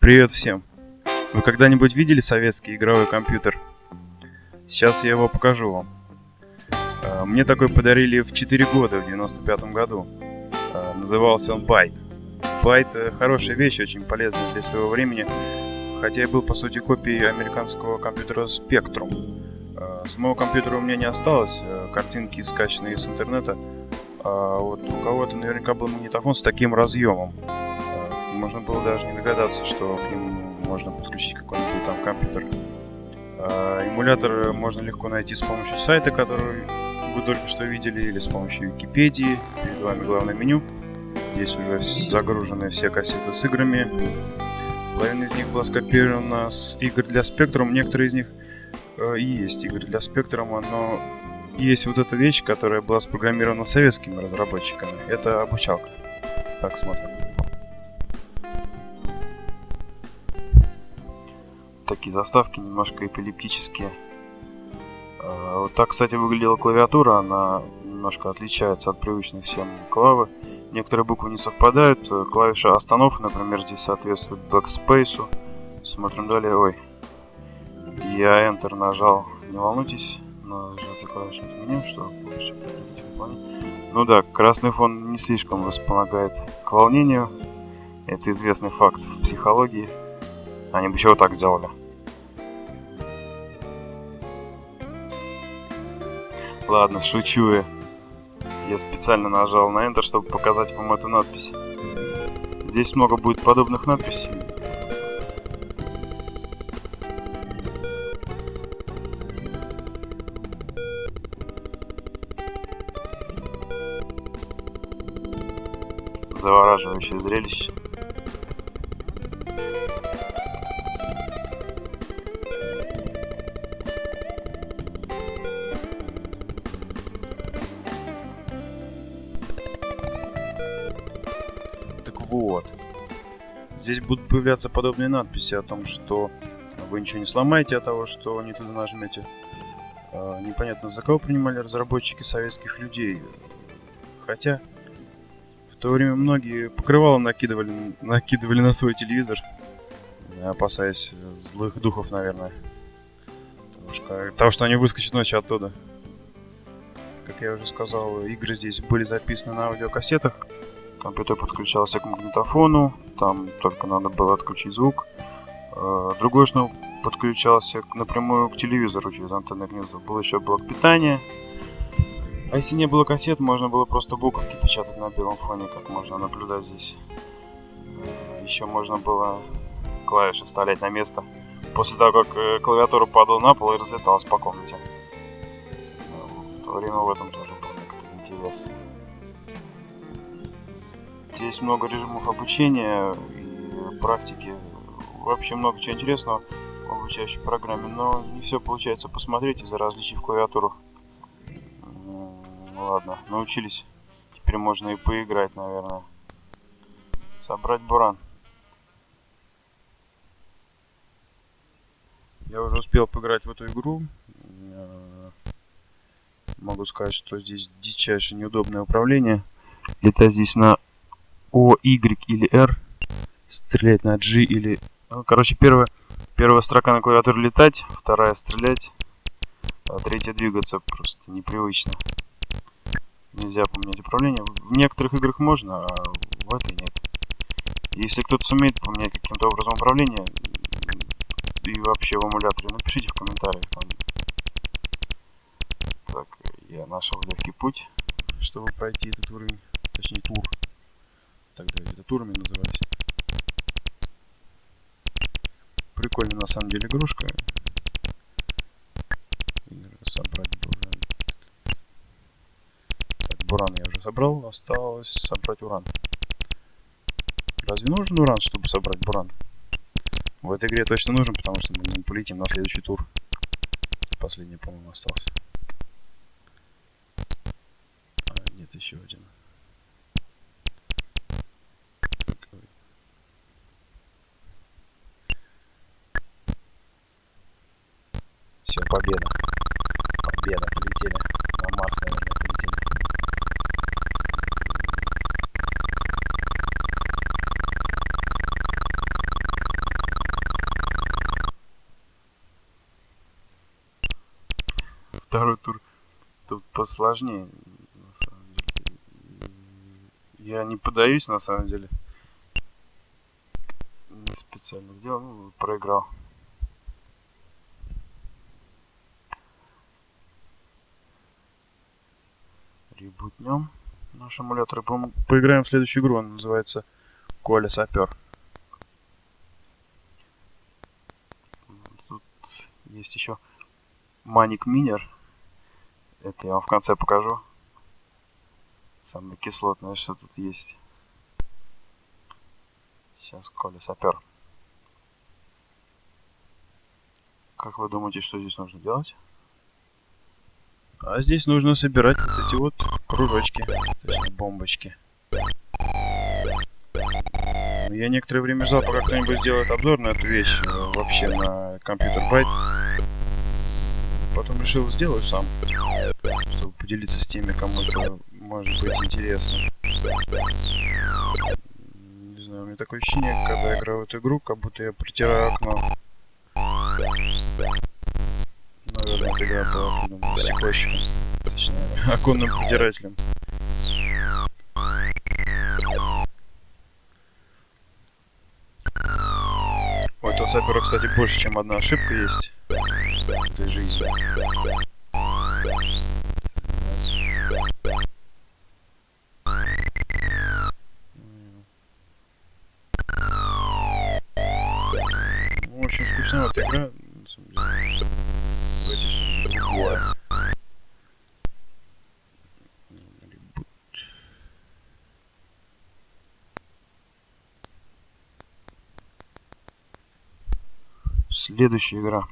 Привет всем! Вы когда-нибудь видели советский игровой компьютер? Сейчас я его покажу вам. А, мне такой подарили в 4 года, в 95 году. А, назывался он Byte. Byte э, хорошая вещь, очень полезная для своего времени, хотя и был по сути копией американского компьютера Spectrum. Самого компьютера у меня не осталось, э, картинки скачанные из интернета. А вот у кого-то наверняка был магнитофон с таким разъемом можно было даже не догадаться, что к нему можно подключить какой-нибудь там компьютер. А, эмулятор можно легко найти с помощью сайта, который вы только что видели, или с помощью Википедии. Перед вами главное меню. Здесь уже загружены все кассеты с играми. Половина из них была скопирована с игр для Spectrum. Некоторые из них э, и есть игры для Spectrum, но есть вот эта вещь, которая была спрограммирована советскими разработчиками. Это обучалка. Так, смотрим. Такие заставки немножко эпилептические. А, вот так, кстати, выглядела клавиатура, она немножко отличается от привычной всем клавы. Некоторые буквы не совпадают, клавиша остановки, например, здесь соответствует backspace. Смотрим далее, ой, я Enter нажал, не волнуйтесь, нажатый клавишный меню, что Ну да, красный фон не слишком располагает к волнению, это известный факт в психологии. Они бы чего так сделали. Ладно, шучу я. Я специально нажал на Enter, чтобы показать вам эту надпись. Здесь много будет подобных надписей. Завораживающее зрелище. Вот. Здесь будут появляться подобные надписи о том, что вы ничего не сломаете от того, что не туда нажмете. А, непонятно, за кого принимали разработчики советских людей. Хотя, в то время многие покрывало накидывали, накидывали на свой телевизор, опасаясь злых духов, наверное. Потому что, того, что они выскочат ночью оттуда. Как я уже сказал, игры здесь были записаны на аудиокассетах. Компьютер подключался к магнитофону, там только надо было отключить звук. Э, другой шнур подключался напрямую к телевизору через антенное гнездо. Был еще блок питания. А если не было кассет, можно было просто буковки печатать на белом фоне, как можно наблюдать здесь. Э, еще можно было клавиши вставлять на место после того, как э, клавиатура падала на пол и разлеталась по комнате. В то время в этом тоже был некоторый интерес. Есть много режимов обучения и практики. Вообще много чего интересного в обучающей программе, но не все получается посмотреть из-за различий в клавиатурах. Ладно, научились. Теперь можно и поиграть, наверное. Собрать буран. Я уже успел поиграть в эту игру. Могу сказать, что здесь дичайше неудобное управление. Летать здесь на о, Y или R. Стрелять на G или... Ну, короче, первая, первая строка на клавиатуре летать, вторая стрелять, а третья двигаться. Просто непривычно. Нельзя поменять управление. В некоторых играх можно, а в этой нет. Если кто-то сумеет поменять каким-то образом управление, и вообще в эмуляторе, напишите в комментариях. Так, я нашел легкий путь, чтобы пройти этот уровень, точнее тур тогда это турами назывались. Прикольная на самом деле игрушка. Собрать буран. Так, буран я уже собрал, осталось собрать уран. Разве нужен уран, чтобы собрать буран? В этой игре точно нужен, потому что мы полетим на следующий тур. Последний, по-моему, остался. А, нет, еще один. Все, победа. Победа, полетели. На Марс, наверное, полетели. Второй тур тут посложнее, на самом деле. Я не подаюсь, на самом деле. Не специально делал, проиграл. Ребутнем наш эмулятор. Поиграем в следующую игру. Она называется Коля Сапер. Тут есть еще Маник Минер. Это я вам в конце покажу. Самое кислотное, что тут есть. Сейчас Коля Сапер. Как вы думаете, что здесь нужно делать? А здесь нужно собирать вот эти вот кружочки, то есть бомбочки. Я некоторое время ждал, пока кто-нибудь сделает обзор на эту вещь э, вообще на компьютер байт. Потом решил сделать сам, чтобы поделиться с теми, кому это может быть интересно. Не знаю, у меня такое ощущение, когда я играю в эту игру, как будто я протираю окно. Придумана стеклощиком, точнее, оконным протирателем. У этого сапера, кстати, больше, чем одна ошибка есть в этой жизни. Следующая игра.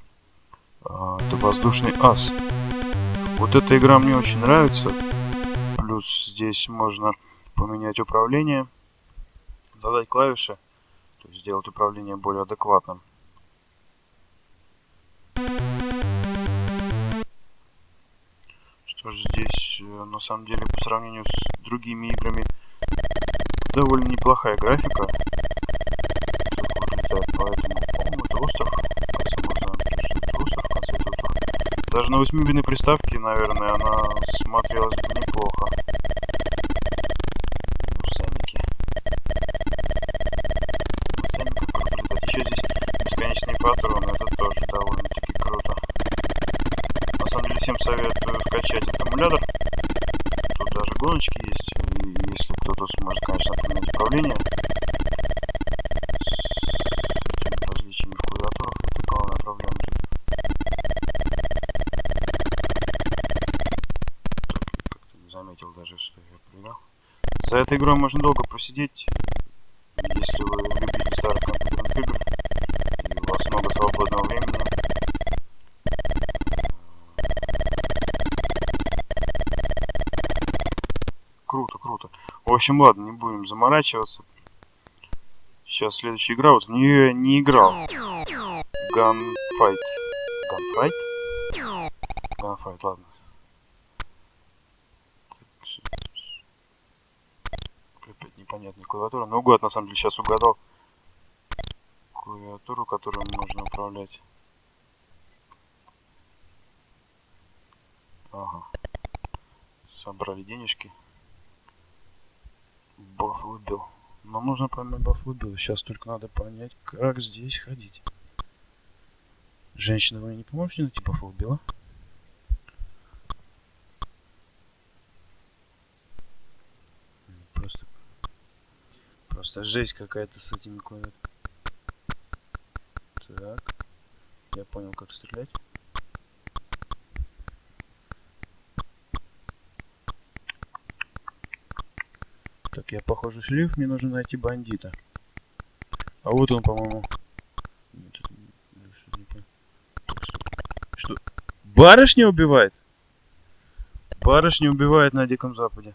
А, это воздушный ас. Вот эта игра мне очень нравится. Плюс здесь можно поменять управление, задать клавиши, то есть сделать управление более адекватным. Что ж, здесь э, на самом деле по сравнению с другими играми довольно неплохая графика. Поэтому, по-моему, это остров. Даже на 8-битной приставке, наверное, она смотрелась бы неплохо. Сэмики. Сэмиков круто Еще здесь бесконечные патроны, это тоже довольно-таки круто. На самом деле всем советую скачать этот эмулятор. Тут даже гоночки есть, и если кто-то сможет, конечно, поменять управление. Игрой можно долго просидеть, если вы любите старых компьютерных игр, и у вас много свободного времени. Круто, круто. В общем, ладно, не будем заморачиваться. Сейчас следующая игра, вот в нее я не играл. Gunfight. Gunfight? Gunfight, ладно. Клавиатура. Ну, угад, на самом деле, сейчас угадал клавиатуру, которую можно управлять. Ага. Собрали денежки. Баф выбил. Нам нужно поймать баф выбил. Сейчас только надо понять, как здесь ходить. Женщина, вы не поможете найти баф выбила? Просто жесть какая-то с этими клавиатурами. Так. Я понял, как стрелять. Так, я похоже шлиф, мне нужно найти бандита. А вот он, по-моему. Что? Барышня убивает? Барышня убивает на Диком Западе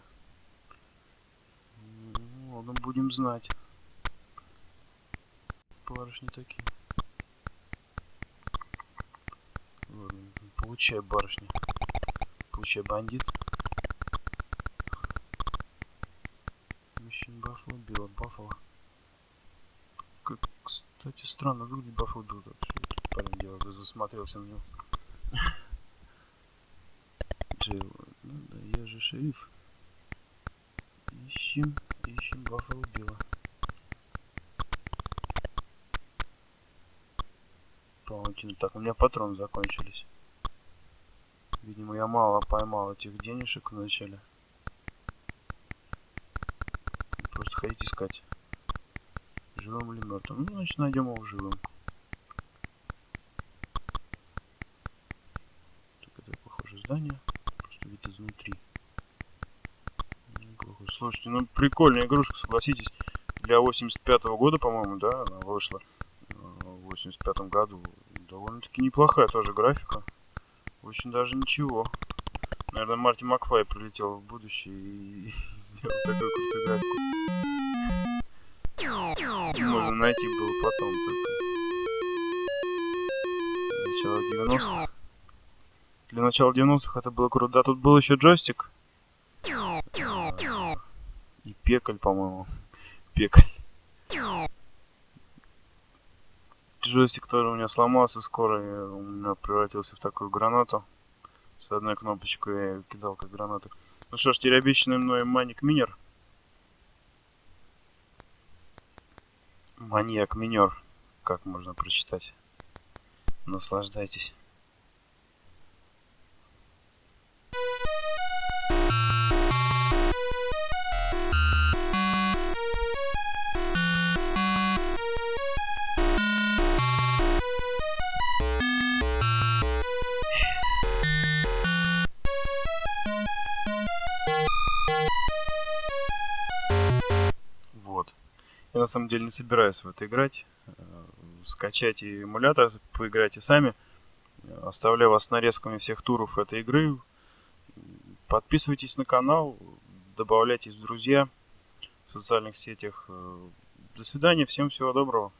будем знать. Барышни такие. Ладно, получай, барышня. Получай, бандит. Мужчин Баффало убила, Баффало. Как, кстати, странно выглядит Баффало этот парень делает? Засмотрелся на него. Джейл. Ну да, я же шериф. Ищем, ищем Баффало Билла. Паутина. Так, у меня патроны закончились. Видимо, я мало поймал этих денежек вначале. Просто ходить искать. Живым или мертвым. Ну, значит, найдем его живым. Так, это похоже здание. Просто вид изнутри. Неплохо. Слушайте, ну прикольная игрушка, согласитесь. Для 85 -го года, по-моему, да, она вышла. В 85 году. Довольно-таки неплохая тоже графика. Очень даже ничего. Наверное, Марти Макфай прилетел в будущее и сделал такую крутую графику. Можно найти было потом только. Начало 90-х. Для начала 90-х это было круто. Да, тут был еще джойстик. Пекаль, по-моему. Пекаль. Джойстик, который у меня сломался скоро, у меня превратился в такую гранату. С одной кнопочкой я кидал как гранату. Ну что ж, теперь обещанный мной маник минер. Маньяк минер, как можно прочитать. Наслаждайтесь. Я на самом деле не собираюсь в это играть. Э, скачайте эмулятор, поиграйте сами. Оставляю вас с нарезками всех туров этой игры. Подписывайтесь на канал, добавляйтесь в друзья в социальных сетях. Э, до свидания, всем всего доброго.